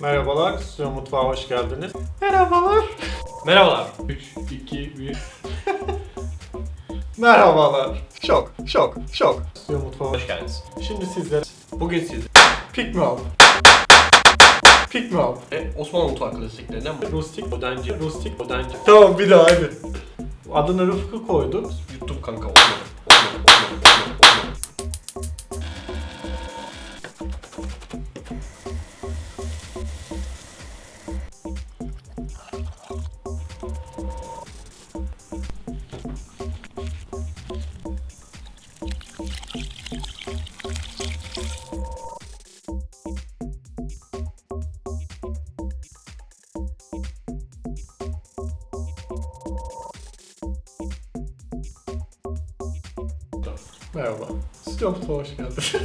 Merhabalar, Stüdyo Mutfağa hoş geldiniz. Merhabalar. Merhabalar. 3, 2, 1. Merhabalar. Şok, şok, şok. Stüdyo Mutfağa hoş geldiniz. Şimdi sizlere Bugün siz pik mi al? Pik mi al? e, Osmanlı mutfağı klasiklerinden mi? Rustik odancı, rustik odancı. Tamam bir daha hadi. Adını Rıfkı koydu. Yuttum kanka. Olmadı. Olmadı. Olmadı. Olmadı. Olmadı. Merhaba. Stüdyo Mutfağa hoş geldiniz.